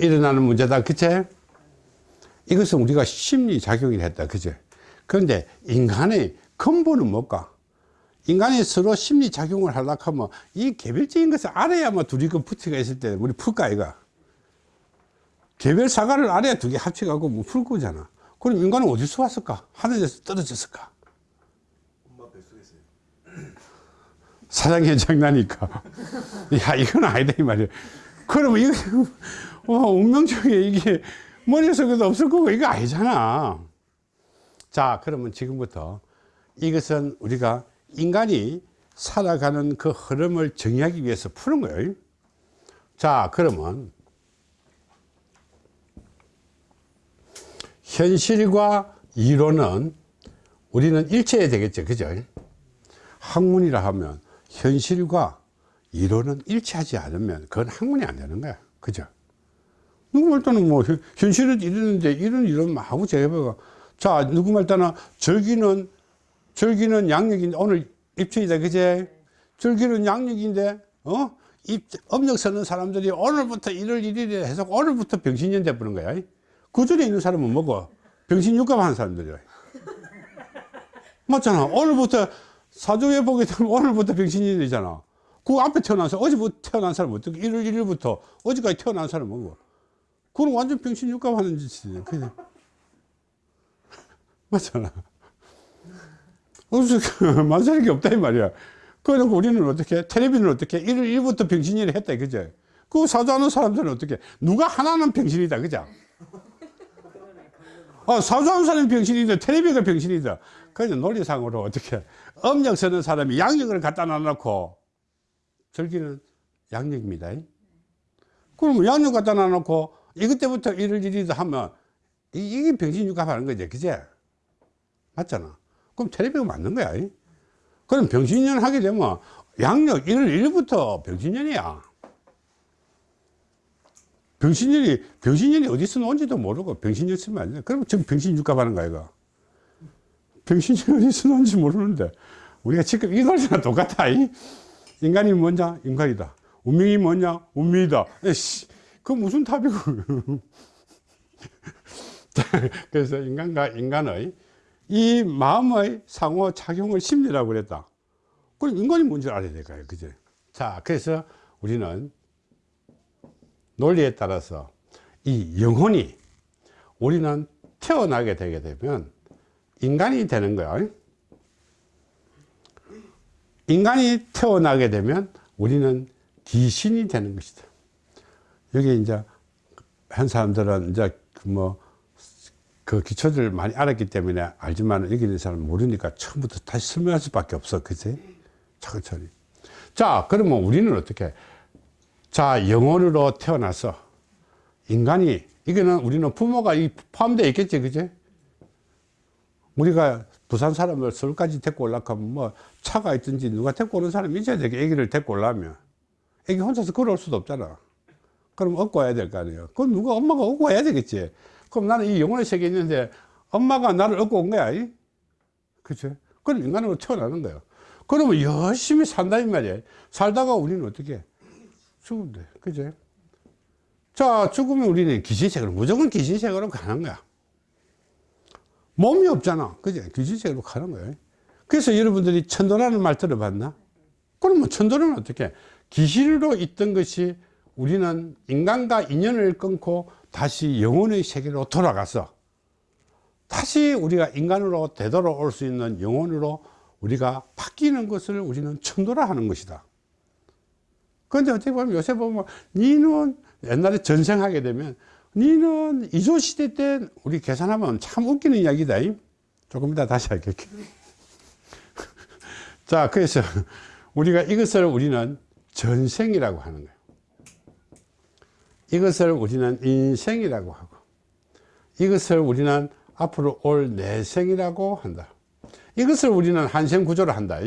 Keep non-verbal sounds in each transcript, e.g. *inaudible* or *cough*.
일어나는 문제다 그치? 이것은 우리가 심리작용이 했다 그치? 그런데 인간의 근본은 뭘까? 인간이 서로 심리작용을 하려고 하면 이 개별적인 것을 알아야만 둘이 그 붙이가 있을 때 우리 풀까 이가 개별 사과를 알아야 두 개 합쳐가고 뭐 풀 거잖아 그럼 인간은 어디서 왔을까? 하늘에서 떨어졌을까? 엄마 뱃속에서요. 사장의 장난이니까 야 이건 아니다 이 말이야 그러면 이거 어, 운명적인 이게. 머릿속에도 없을 거고 이거 아니잖아. 자 그러면 지금부터 이것은 우리가 인간이 살아가는 그 흐름을 정의하기 위해서 푸는 거예요. 자 그러면 현실과 이론은 우리는 일체해야 되겠죠 그죠? 학문이라 하면 현실과 이론은 일치하지 않으면 그건 학문이 안 되는 거야 그죠 누구 말 때는 뭐 현- 현실은 이러는데 이런 이런 하고 제가. 자 누구 말 때는 절기는 절기는 양력인데 오늘 입춘이다 그제? 절기는 양력인데 어? 입, 음력 서는 사람들이 오늘부터 1월 1일에 해서 오늘부터 병신년 돼버린 거야. 그 전에 있는 사람은 뭐고? 병신육갑 하는 사람들이야. *laughs* 맞잖아. 오늘부터 사주에 보게 되면 오늘부터 병신이 되잖아. 그 앞에 태어난 사람 어제부터 태어난 사람 어떻게 1월 1일부터 어제까지 태어난 사람 뭐고 그건 완전 병신 육갑 하는 짓이지 그냥. *laughs* 맞잖아. 없어 만사는 게 없다 이 말이야. 그래놓고 우리는 어떻게 텔레비는 어떻게 1월 1일부터 병신이를 했다 그죠? 그 사주하는 사람들은 어떻게 누가 하나는 병신이다 그죠? 어, 사주하는 사람이 병신이다 텔레비가 병신이다. 그래서 논리상으로 어떻게 음력 서는 사람이 양력을 갖다 놔놓고 절기는 양력입니다. 그러면 양력 갖다 놔놓고 이것 때부터 1월 1일이다 하면 이- 이게 병신육합 하는 거지 그제 맞잖아. 그럼 텔레비가 맞는 거야 이? 그럼 병신년 하게 되면 양력 1월 1일부터 병신년이야. 병신년이 병신년이 어디서 나온지도 모르고 병신년 쓰면 안 돼. 그럼 지금 병신육갑 하는 거야 이거. 병신년이 어디서 나온지 모르는데 우리가 지금 이 노래랑 똑같아 이? 인간이 뭐냐? 인간이다. 운명이 뭐냐? 운명이다. 에이씨 그 무슨 답이고? 자, *laughs* 그래서 인간과 인간의 이 마음의 상호작용을 심리라고 그랬다. 그럼 인간이 뭔지 알아야 될까요 그죠 자 그래서 우리는 논리에 따라서 이 영혼이 우리는 태어나게 되게 되면 인간이 되는 거야. 인간이 태어나게 되면 우리는 귀신이 되는 것이다 여기 이제 한 사람들은 이제 뭐 그 기초들 많이 알았기 때문에 알지만 여기 있는 사람은 모르니까 처음부터 다시 설명할 수밖에 없어. 그지? 차근차근. 자 그러면 우리는 어떻게? 자 영혼으로 태어나서 인간이 이거는 우리는 부모가 이 포함되어 있겠지 그지? 우리가 부산 사람을 서울까지 데리고 올라가면 뭐 차가 있든지 누가 데리고 오는 사람이 있어야 되게 애기를 데리고 올라면. 애기 혼자서 걸어올 수도 없잖아 그럼 업고 와야 될 거 아니에요. 그럼 누가 엄마가 업고 와야 되겠지. 그럼 나는 이 영혼의 세계에 있는데 엄마가 나를 업고 온 거야 이? 그치? 그럼 인간으로 태어나는 거야 그러면 열심히 산다 이 말이야. 살다가 우리는 어떻게? 죽으면 돼. 그치? 자 죽으면 우리는 기신세계로 무조건 기신세계로 가는 거야. 몸이 없잖아. 그지 기신세계로 가는 거야. 그래서 여러분들이 천도라는 말 들어봤나? 그러면 천도는 어떻게? 기신으로 있던 것이 우리는 인간과 인연을 끊고 다시 영혼의 세계로 돌아가서 다시 우리가 인간으로 되돌아올 수 있는 영혼으로 우리가 바뀌는 것을 우리는 천도라 하는 것이다. 그런데 어떻게 보면 요새 보면 니는 옛날에 전생하게 되면 니는 이조시대 때 우리 계산하면 참 웃기는 이야기다. 조금 이따 다시 할게요. *laughs* 자 그래서 우리가 이것을 우리는 전생이라고 하는 거예요 이것을 우리는 인생이라고 하고 이것을 우리는 앞으로 올 내생이라고 한다. 이것을 우리는 한생 구조로 한다.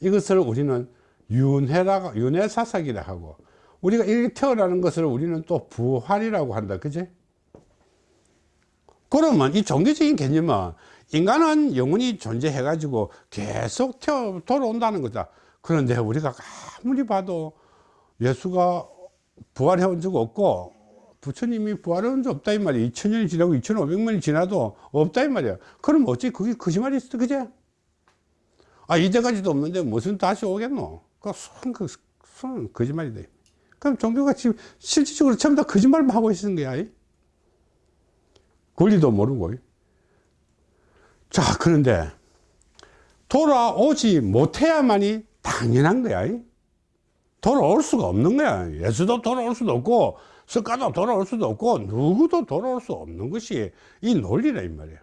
이것을 우리는 윤회라 윤회사삭이라 하고 우리가 이렇게 태어나는 것을 우리는 또 부활이라고 한다. 그지? 그러면 이 종교적인 개념은 인간은 영원히 존재해 가지고 계속 태어 돌아온다는 거다. 그런데 우리가 아무리 봐도 예수가 부활해 온 적 없고 부처님이 부활한 적 없다 이 말이야 2000년이 지나고 2500년이 지나도 없다 이 말이야 그럼 어찌 그게 거짓말이 있어 그제? 아 이제까지도 없는데 무슨 다시 오겠노? 그손 그, 손 거짓말이다 그럼 종교가 지금 실질적으로 전부 다 거짓말만 하고 있는 거야 이. 권리도 모르고 자 그런데 돌아오지 못해야만이 당연한 거야 이. 돌아올 수가 없는 거야. 예수도 돌아올 수도 없고, 석가도 돌아올 수도 없고, 누구도 돌아올 수 없는 것이 이 논리라, 이 말이에요.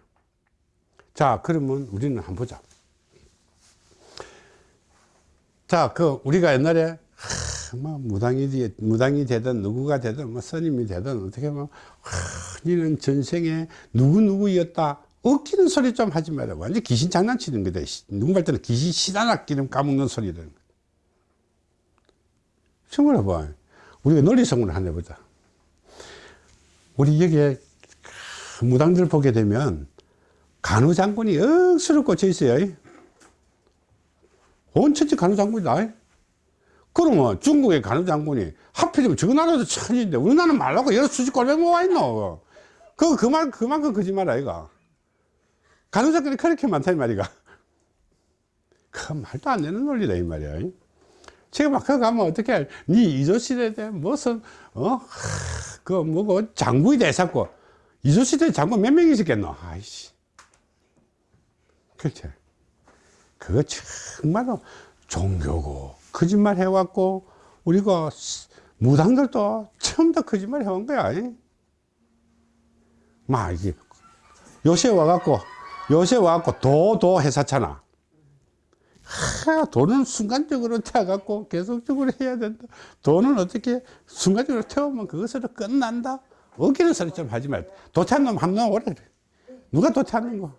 자, 그러면 우리는 한번 보자. 자, 그, 우리가 옛날에, 하, 뭐, 무당이, 되- 무당이 되든, 누구가 되든, 뭐, 스님이 되든, 어떻게 보면, 하, 니는 전생에 누구 누구였다. 웃기는 소리 좀 하지 마라. 완전 귀신 장난치는 거다. 누구 말 때는 귀신 시다나 기름 까먹는 소리를. 생 각을 해봐. 우리가 논리성을 하나 해보자. 우리 여기에 무당들 보게 되면 간우장군이 억수로 꽂혀 있어요. 온천지 간우장군이다. 그러면 중국의 간우장군이 하필이면 저 나라도 천인데 우리나라는 말라고 여러 수십 골백 모아 있노. 그거 그만, 그만큼 거짓말 아이가. 간우장군이 그렇게 많다 이 말이가. 그 말도 안 되는 논리다 이 말이야. 막 거기 가면 어떻게 할, 니 이조시대에 대한 무슨, 어, 그, 뭐고, 장군이 돼서고, 이조시대 장군 몇 명이 있었겠노? 아이씨. 그렇지. 그거 정말로 종교고, 거짓말 해왔고, 우리가 무당들도 처음부터 거짓말 해온 거야. 이. 막, 이게, 요새 와갖고, 요새 와갖고, 도, 도 해사잖아. 하, 돈은 순간적으로 태워갖고 계속적으로 해야 된다. 돈은 어떻게 순간적으로 태우면 그것으로 끝난다? 어기는 소리 좀 하지 말. 도태한 놈 한놈 오래 그래. 누가 도태하는 거?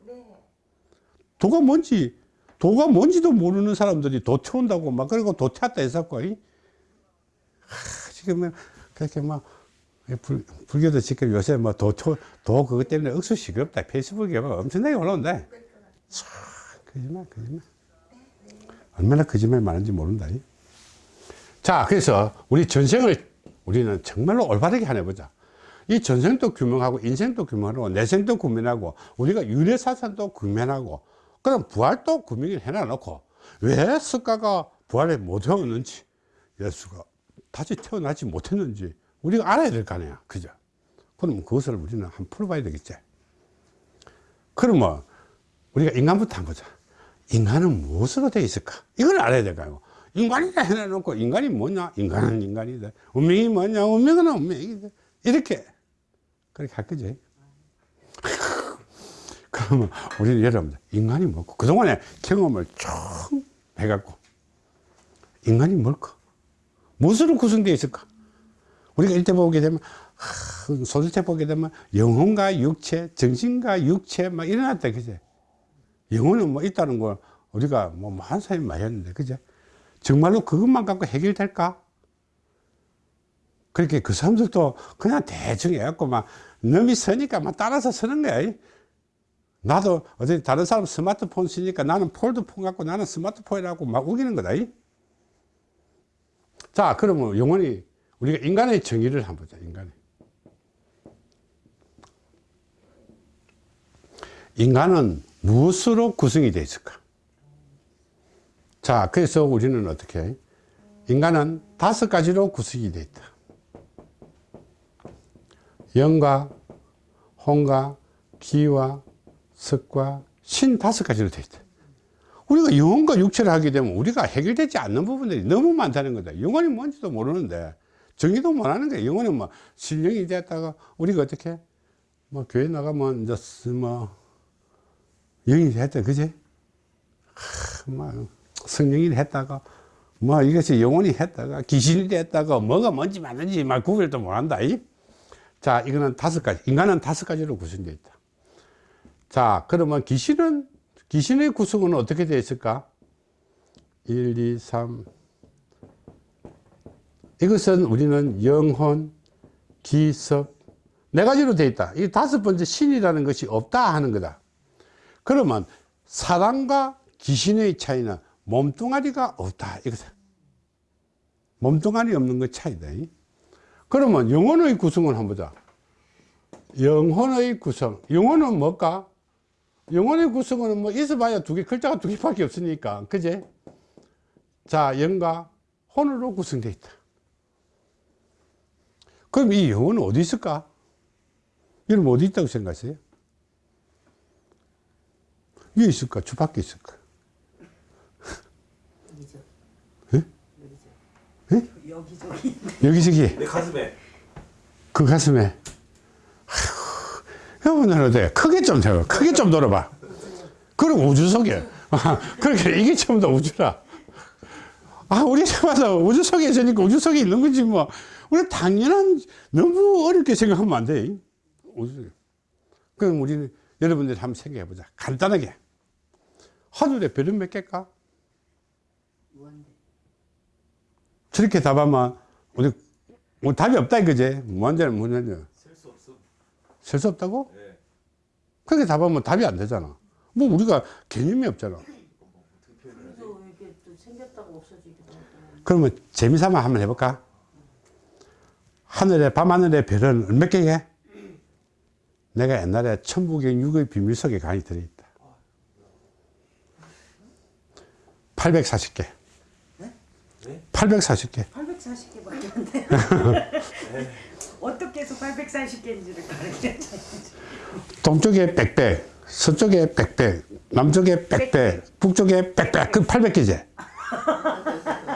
도가 뭔지, 도가 뭔지도 모르는 사람들이 도 태운다고 막 그리고 도태했다 했었고, 이. 하, 지금 그렇게 막 불, 불교도 지금 요새 뭐 도, 도, 도 그것 때문에 억수 시끄럽다. 페이스북에 막 엄청나게 올라온다. 참, 거짓말, 거짓말. 얼마나 거짓말 많은지 모른다. 이. 자, 그래서 우리 전생을 우리는 정말로 올바르게 하나 보자. 이 전생도 규명하고 인생도 규명하고 내생도 구면하고 우리가 유래사상도 구면하고 그럼 부활도 구명을 해놔놓고 왜 석가가 부활에 못 해왔는지 예수가 다시 태어나지 못했는지 우리가 알아야 될 거 아니야. 그죠? 그럼 그것을 우리는 한번 풀어봐야 되겠지. 그러면 우리가 인간부터 한번 보자. 인간은 무엇으로 되어 있을까? 이걸 알아야 될까요? 인간이다 해놔놓고 인간이 뭐냐? 인간은 인간이다. 운명이 뭐냐? 운명은 운명이다. 이렇게 그렇게 할 거지. *laughs* 그러면 우리는 여러분들 인간이 뭐고 그동안에 경험을 쭉 해갖고 인간이 뭘까? 무엇으로 구성되어 있을까? 우리가 일대 보게 되면 하, 소설책 보게 되면 영혼과 육체, 정신과 육체 막 일어났다 그제? 영혼은 뭐 있다는 걸 우리가 뭐 많은 사람이 많이 했는데, 그죠? 정말로 그것만 갖고 해결될까? 그렇게 그 사람들도 그냥 대충 해갖고 막 넘이 서니까 막 따라서 서는 거야. 나도 어제 다른 사람 스마트폰 쓰니까 나는 폴드폰 갖고 나는 스마트폰이라고 막 우기는 거다. 자, 그러면 영혼이 우리가 인간의 정의를 한번 보자, 인간의. 인간은 무엇으로 구성이 되어 있을까? 자, 그래서 우리는 어떻게 해? 인간은 다섯 가지로 구성이 되어 있다. 영과 혼과 기와 석과 신 다섯 가지로 되어 있다. 우리가 영혼과 육체를 하게 되면 우리가 해결되지 않는 부분들이 너무 많다는 거다. 영혼이 뭔지도 모르는데 정의도 못하는 거야. 영혼은 뭐 신령이 됐다가 우리가 어떻게 뭐 교회 나가면 이제 뭐 영이 됐다, 그지? 하, 뭐 성령이 했다가 뭐 이것이 영혼이 했다가 귀신이 됐다가 뭐가 뭔지 맞는지 막 구별도 못한다. 이? 자, 이거는 다섯 가지. 인간은 다섯 가지로 구성되어 있다. 자, 그러면 귀신은 귀신의 구성은 어떻게 되어 있을까? 1, 2, 3. 이것은 우리는 영혼, 기섭, 네 가지로 되어 있다. 이 다섯 번째 신이라는 것이 없다 하는 거다. 그러면 사람과 귀신의 차이는 몸뚱아리가 없다. 이거다. 몸뚱아리 없는 것 차이다. 그러면 영혼의 구성을 한번 보자. 영혼의 구성. 영혼은 뭘까? 영혼의 구성은 뭐 있어봐야 두 개, 글자가 두 개밖에 없으니까. 그제? 자, 영과 혼으로 구성되어 있다. 그럼 이 영혼은 어디 있을까? 여러분 어디 있다고 생각하세요? 위에 있을까? 주 밖에 있을까? 예? 여기죠. 여기저기. 여기저기. 내 가슴에. 그 가슴에. 여러분은 어때? 크게 좀 세워. 크게 좀 돌아봐. 그럼 우주 속에 아, 그렇게 이게 전부 다 우주라. 아 우리 집마다 우주 속에 있으니까 우주 속에 있는 거지 뭐. 우리 당연한 너무 어렵게 생각하면 안 돼. 우주 그럼 우리는 여러분들이 한번 생각해 보자. 간단하게 하늘에 별은 몇 개일까? 무한대. 저렇게 답하면 우리 뭐 답이 없다 이거지 무한대는 무한대 셀수 없음. 셀수 없다고? 네. 그렇게 답하면 답이 안 되잖아. 뭐 우리가 개념이 없잖아. 그래서 이게 또 생겼다고 없어지기도 하고. 그러면 재미삼아 한번 해볼까? 하늘에, 밤하늘의 별은 몇 개게? 내가 옛날에 천부경 육의 비밀 속에 강의 들어있다. 840개. 네? 네? 840개. 840개밖에 안 돼요. *laughs* 어떻게 해서 840개인지를 가르쳐줘야지. 동쪽에 빽빽, 서쪽에 빽빽, 남쪽에 빽빽, 북쪽에 빽빽, 그 800개지.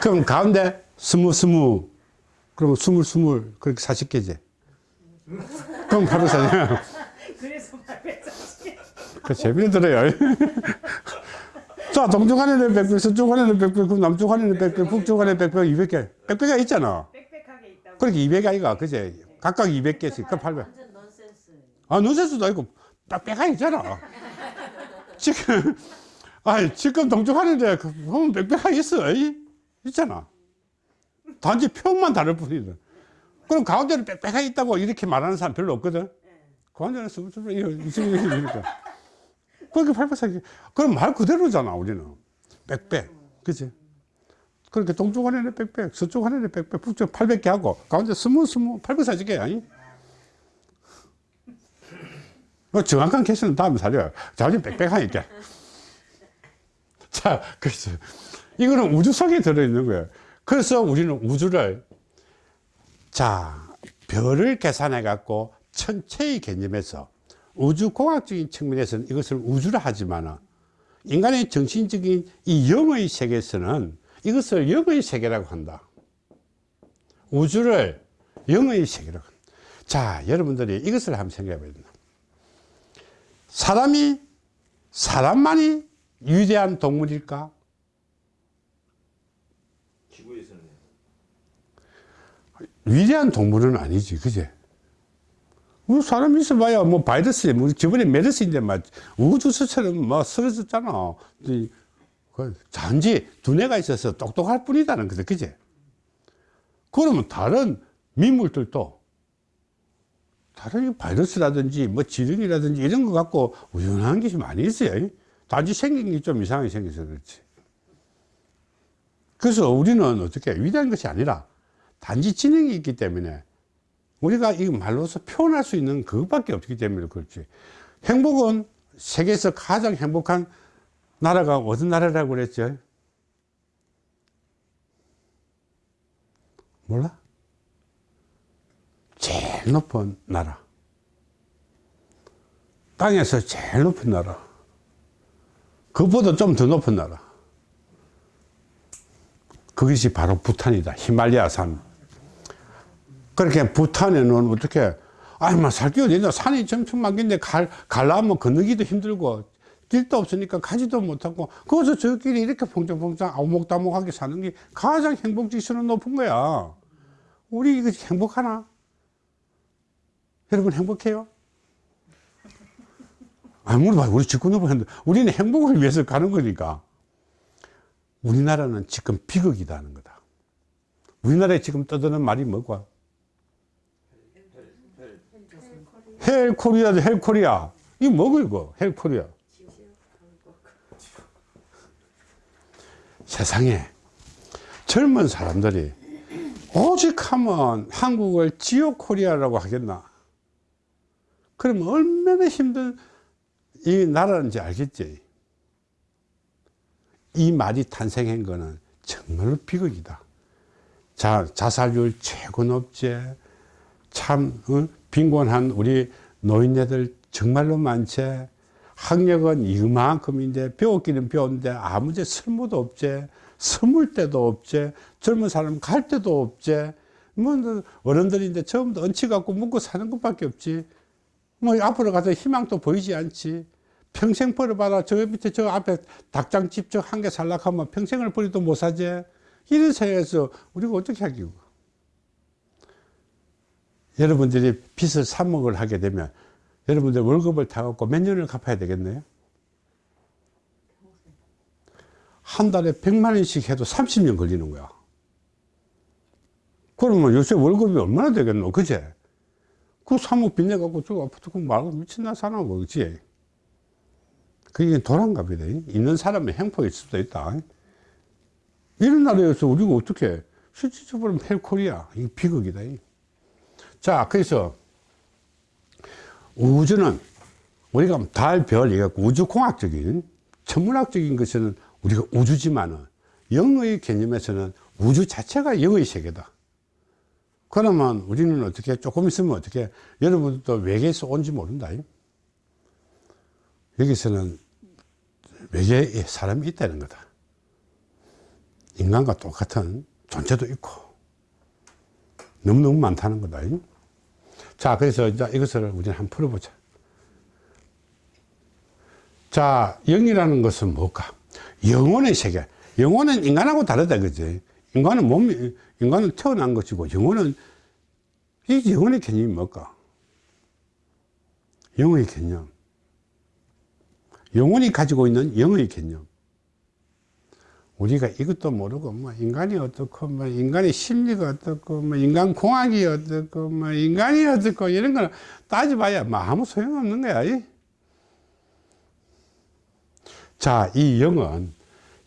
그럼 가운데 스무 스무, 그럼 스물 스물, 그렇게 40개지. 그럼 바로 사냐. 그래서 840개. 그 재미를 들어요. *laughs* 자, 동쪽 안에는 빽빽, 서쪽 안에는 빽빽, 그럼 남쪽 안에는 빽빽, 북쪽 안에는 빽빽, 200개. 빽빽가 있잖아. 빽빽하게 있다고. 그렇게 200개 아이가, 그제? 각각 200개씩, 그 800. 완전 넌센스. 아, 논센스도 아니고 빽빽하게 있잖아. 지금, 아 지금 동쪽하는데 그 보면 빽빽하게 있어. 이? 있잖아. 단지 표현만 다를 뿐이다. 그럼 가운데는 빽빽하게 있다고 이렇게 말하는 사람 별로 없거든. 가운데는 스물스물 이러니까. 그렇게 팔팔하게. 그럼 말 그대로잖아, 우리는. 빽빽. 그치? 그렇게 동쪽 안에는 빽빽, 서쪽 안에는 빽빽, 북쪽 800개 하고, 가운데 스무, 스무, 840개, 아니? 뭐 정확한 개수는 다음에 살려요. 자주 빽빽하니까. 자, 그래서 이거는 우주 속에 들어있는 거예요. 그래서 우리는 우주를 자, 별을 계산해 갖고 천체의 개념에서 우주공학적인 측면에서는 이것을 우주라 하지만 인간의 정신적인 이 영의 세계에서는 이것을 영의 세계라고 한다. 우주를 영의 세계라고 한다. 자, 여러분들이 이것을 한번 생각해 봐야 된다. 사람이 사람만이 위대한 동물일까? 지구에서는 위대한 동물은 아니지, 그제? 우리 사람 있어봐야 뭐 바이러스, 뭐 저번에 메르스인데 막 우주수처럼 막 쓰러졌잖아. 이, 그 단지 두뇌가 있어서 똑똑할 뿐이다는 거죠, 그제? 그러면 다른 민물들도 다른 이 바이러스라든지 뭐 지능이라든지 이런 거 갖고 우연한 것이 많이 있어요. 단지 생긴 게 좀 이상하게 생겨서 그렇지. 그래서 우리는 어떻게 위대한 것이 아니라 단지 지능이 있기 때문에 우리가 이 말로서 표현할 수 있는 그것밖에 없기 때문에 그렇지. 행복은 세계에서 가장 행복한 나라가 어떤 나라라고 그랬죠? 몰라? 제일 높은 나라. 땅에서 제일 높은 나라. 그보다 좀 더 높은 나라. 그것이 바로 부탄이다. 히말리아 산. 그렇게 부탄에는 어떻게, 아니, 뭐, 살기 어디냐. 산이 많긴데, 갈, 갈라면 건너기도 힘들고, 길도 없으니까 가지도 못하고, 거기서 저끼리 이렇게 퐁짝퐁짝 아무목다목하게 사는 게 가장 행복지수는 높은 거야. 우리 이거 행복하나? 여러분 행복해요? 아무리 봐도 우리 직구 넘어는데 우리는 행복을 위해서 가는 거니까. 우리나라는 지금 비극이다 하는 거다. 우리나라에 지금 떠드는 말이 뭐고? 헬 코리아죠, 헬 코리아. 이거 뭐고, 이거? 헬 코리아. 세상에 젊은 사람들이 오직 하면 한국을 지옥 코리아라고 하겠나? 그러면 얼마나 힘든 이 나라인지 알겠지? 이 말이 탄생한 거는 정말로 비극이다. 자, 자살률 최고 높지. 참, 어? 빈곤한 우리 노인네들 정말로 많지. 학력은 이만큼인데, 배웠기는 배웠는데, 아무 데 쓸모도 없지. 스물 데도 없지. 젊은 사람 갈 데도 없지. 뭐, 어른들인데 처음부터 얹혀 갖고 먹고 사는 것밖에 없지. 뭐, 앞으로 가서 희망도 보이지 않지. 평생 벌어봐라. 저 밑에 저 앞에 닭장집 저 한 개 살락하면 평생을 벌이도 못 사지. 이런 사회에서 우리가 어떻게 하기고. 여러분들이 빚을 3억을 하게 되면 여러분들 월급을 다 갖고 몇 년을 갚아야 되겠네요? 한 달에 100만 원씩 해도 30년 걸리는 거야. 그러면 요새 월급이 얼마나 되겠노? 그제? 그 3억 빚내갖고 저 아파트 그 말고 미친나 사나 뭐, 그지? 그게 도란갑이다. 있는 사람의 행포일 수도 있다. 이런 나라에서 우리가 어떻게 실질적으로 헬코리아 이 비극이다. 자, 그래서 우주는 우리가 달, 별, 이거 우주공학적인 천문학적인 것은 우리가 우주지만은 영의 개념에서는 우주 자체가 영의 세계다. 그러면 우리는 어떻게 조금 있으면 어떻게 여러분도 외계에서 온지 모른다. 여기서는 외계에 사람이 있다는 거다. 인간과 똑같은 존재도 있고 너무너무 많다는 거다. 자, 그래서 이제 이것을 우리는 한번 풀어보자. 자, 영이라는 것은 뭘까? 영혼의 세계. 영혼은 인간하고 다르다, 그지? 인간은 몸이, 인간은 태어난 것이고, 영혼은, 이 영혼의 개념이 뭘까? 영의 개념. 영혼이 가지고 있는 영의 개념. 우리가 이것도 모르고, 뭐, 인간이 어떻고, 뭐, 인간의 심리가 어떻고, 뭐, 인간 공학이 어떻고, 뭐, 인간이 어떻고, 이런 거는 따져봐야 뭐 아무 소용없는 거야. 이. 자, 이 영은,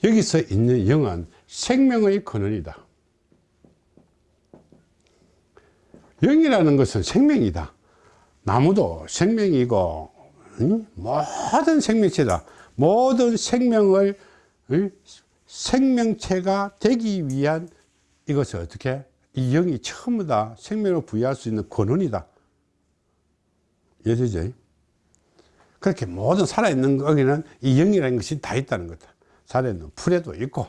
여기서 있는 영은 생명의 근원이다. 영이라는 것은 생명이다. 나무도 생명이고, 응? 모든 생명체다. 모든 생명을 응? 생명체가 되기 위한 이것을 어떻게 이 영이 전부 다 생명을 부여할 수 있는 근원이다. 이해되죠? 그렇게 모든 살아있는 거기는 이 영이라는 것이 다 있다는 거다. 살아있는 풀에도 있고,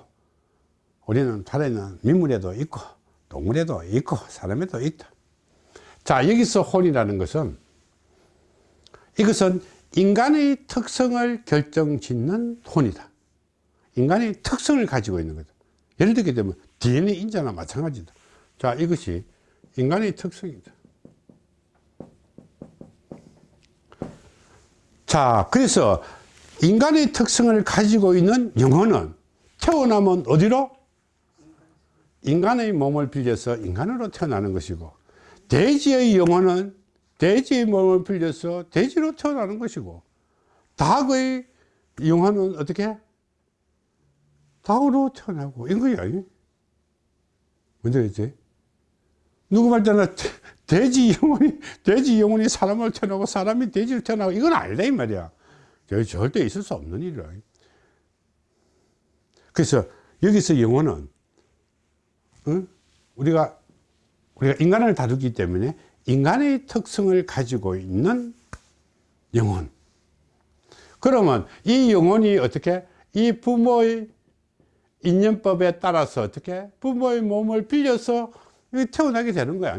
우리는 살아있는 민물에도 있고, 동물에도 있고, 사람에도 있다. 자, 여기서 혼이라는 것은 이것은 인간의 특성을 결정짓는 혼이다. 인간의 특성을 가지고 있는 거다. 예를 들게 되면 DNA 인자나 마찬가지다. 자, 이것이 인간의 특성이다. 자, 그래서 인간의 특성을 가지고 있는 영혼은 태어나면 어디로? 인간의 몸을 빌려서 인간으로 태어나는 것이고, 돼지의 영혼은 돼지의 몸을 빌려서 돼지로 태어나는 것이고, 닭의 영혼은 어떻게? 닭으로 태어나고, 이거야. 뭔지 알지? 누구 말 때나 돼지 영혼이, 돼지 영혼이 사람을 태어나고 사람이 돼지를 태어나고 이건 아니다, 이 말이야. 저 절대 있을 수 없는 일이야. 그래서 여기서 영혼은, 응? 우리가, 우리가 인간을 다루기 때문에 인간의 특성을 가지고 있는 영혼. 그러면 이 영혼이 어떻게, 이 부모의 인연법에 따라서 어떻게, 부모의 몸을 빌려서 태어나게 되는 거야.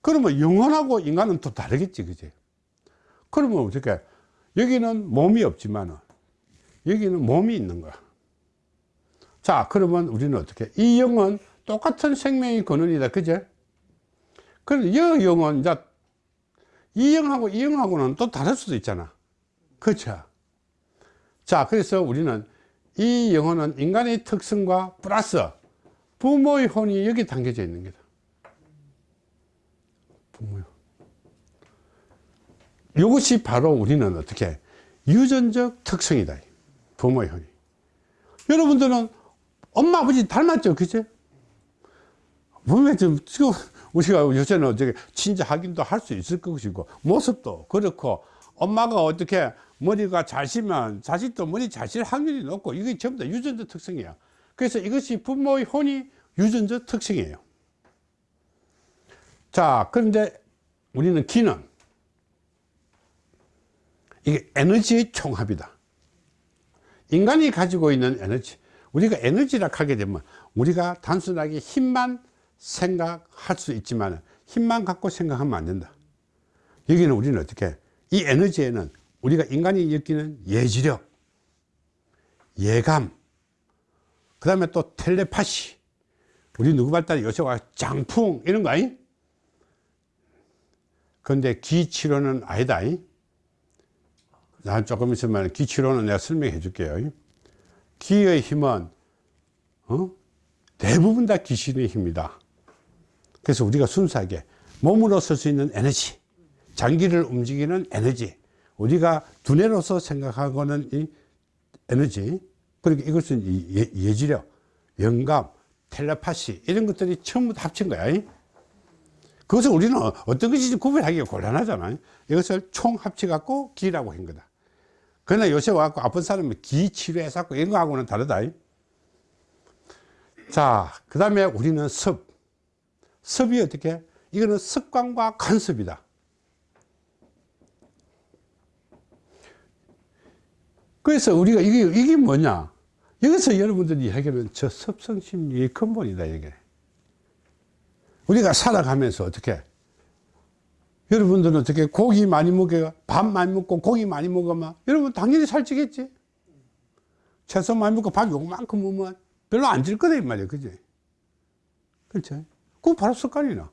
그러면 영혼하고 인간은 또 다르겠지, 그지? 그러면 어떻게, 여기는 몸이 없지만, 여기는 몸이 있는 거야. 자, 그러면 우리는 어떻게, 이 영은 똑같은 생명의 근원이다, 그제? 그럼 이 영은, 이제, 이 영하고 이 영하고는 또 다를 수도 있잖아. 그렇죠? 자, 그래서 우리는 이 영혼은 인간의 특성과 플러스 부모의 혼이 여기 담겨져 있는 거다. 부모요. 이것이 바로 우리는 어떻게 유전적 특성이다. 부모의 혼이. 여러분들은 엄마 아버지 닮았죠, 그죠? 분명히 좀 지금 우리가 요새는 어떻게 친자 확인도 할 수 있을 것이고 모습도 그렇고 엄마가 어떻게 머리가 잘 시면 자식도 머리 잘실 확률이 높고 이게 전부 다 유전자 특성이야 그래서 이것이 부모의 혼이 유전자 특성이에요. 자 그런데 우리는 기는 이게 에너지의 총합이다. 인간이 가지고 있는 에너지. 우리가 에너지라 하게 되면 우리가 단순하게 힘만 생각할 수 있지만 힘만 갖고 생각하면 안 된다. 여기는 우리는 어떻게 이 에너지에는 우리가 인간이 느끼는 예지력 예감 그 다음에 또 텔레파시 우리 누구 발달이 요새 와 장풍 이런 거 아니? 근데 기치료는 아니다 아니? 난 조금 있으면 기치료는 내가 설명해 줄게요 기의 힘은 어? 대부분 다 귀신의 힘이다 그래서 우리가 순수하게 몸으로 쓸 수 있는 에너지 장기를 움직이는 에너지. 우리가 두뇌로서 생각하고는 이 에너지 그러니까 이것은 이 예, 예지력 영감 텔레파시 이런 것들이 다 합친 거야. 그것을 우리는 어떤 것인지 구별하기가 곤란하잖아요 이것을 총 합쳐 갖고 기라고 한 거다. 그러나 요새 와갖고 아픈 사람은 기 치료해서 이런 거하고는 다르다. 자그 다음에 우리는 습. 습이 어떻게? 이거는 습관과 간섭이다 그래서 우리가 이게 이게 뭐냐? 여기서 여러분들이 이야기하는 저 섭성심리의 근본이다 이게. 우리가 살아가면서 어떻게? 여러분들은 어떻게 고기 많이 먹어요 밥 많이 먹고 고기 많이 먹으면 여러분 당연히 살찌겠지. 채소 많이 먹고 밥 요만큼 먹으면 별로 안찔 거다 이 말이야 그지? 그렇죠? 그거 바로 습관이나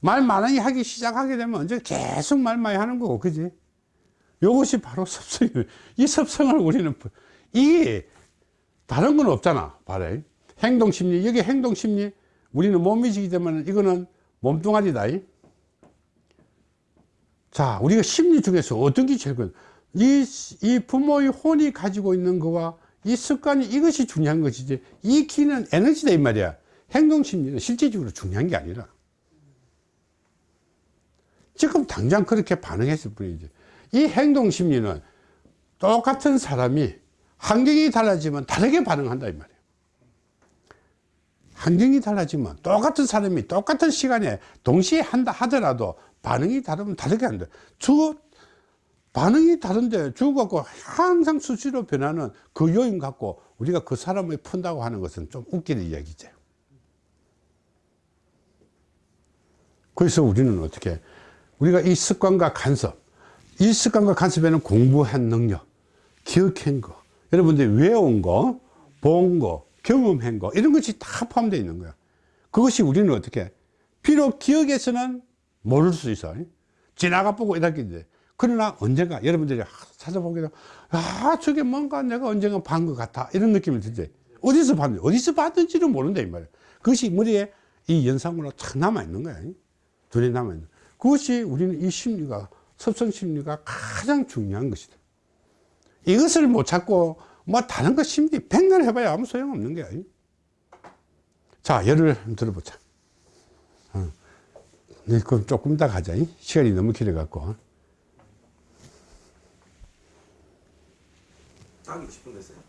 말 많이 하기 시작하게 되면 언제 계속 말 많이 하는 거고 그지 이것이 바로 습성이에요. 이 습성을 우리는 이게 다른 건 없잖아 바로 행동심리 여기 행동심리. 우리는 몸이지기 때문에 이거는 몸뚱아리다 자 우리가 심리 중에서 어떤 게 제일 큰? 이, 이 부모의 혼이 가지고 있는 거와 이 습관이 이것이 중요한 것이지. 이 기는 에너지다 이 말이야. 행동심리는 실질적으로 중요한 게 아니라. 지금 당장 그렇게 반응했을 뿐이지 이 행동심리는 똑같은 사람이 환경이 달라지면 다르게 반응한다 이 말이에요. 환경이 달라지면 똑같은 사람이 똑같은 시간에 동시에 한다 하더라도 반응이 다르면 다르게 한다. 주 반응이 다른데 주 갖고 항상 수시로 변하는 그 요인 갖고 우리가 그 사람을 푼다고 하는 것은 좀 웃기는 이야기죠. 그래서 우리는 어떻게 우리가 이 습관과 간섭 이 습관과 간섭에는 공부한 능력 기억한 거. 여러분들이 외운 거 본 거 경험한 거 이런 것이 다 포함되어 있는 거야. 그것이 우리는 어떻게 비록 기억에서는 모를 수 있어. 지나가 보고 이렇게 그러나 언젠가 여러분들이 찾아보게 되면 아 저게 뭔가 내가 언젠가 본 것 같아. 이런 느낌이 들지 어디서 봤는지 어디서 봤는지를 모른다 이 말이야. 그것이 머리에 이 연상으로 탁 남아 있는 거야. 눈에 남아 있는. 그것이 우리는 이 심리가 섭성 심리가 가장 중요한 것이다. 이것을 못 찾고 뭐 다른 거 심리 백날 해봐야 아무 소용없는 거야 자 예를 들어보자. 어. 네, 그럼 조금 이따 가자. 시간이 너무 길어 갖고. 딱 60분 됐어요.